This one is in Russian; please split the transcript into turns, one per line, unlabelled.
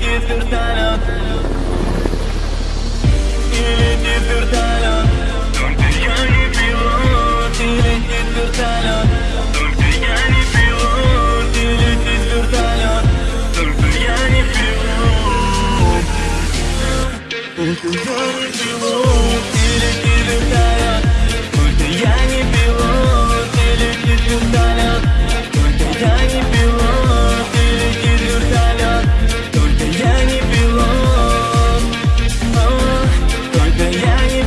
летит вертолет И летит вертолет Только я не пилот И летит вертолет Только я не пилот И летит вертолет Только я не пилот Только я не пилот И летит вертолет Только я не пилот И летит вертолет Только я не пилот yeah, you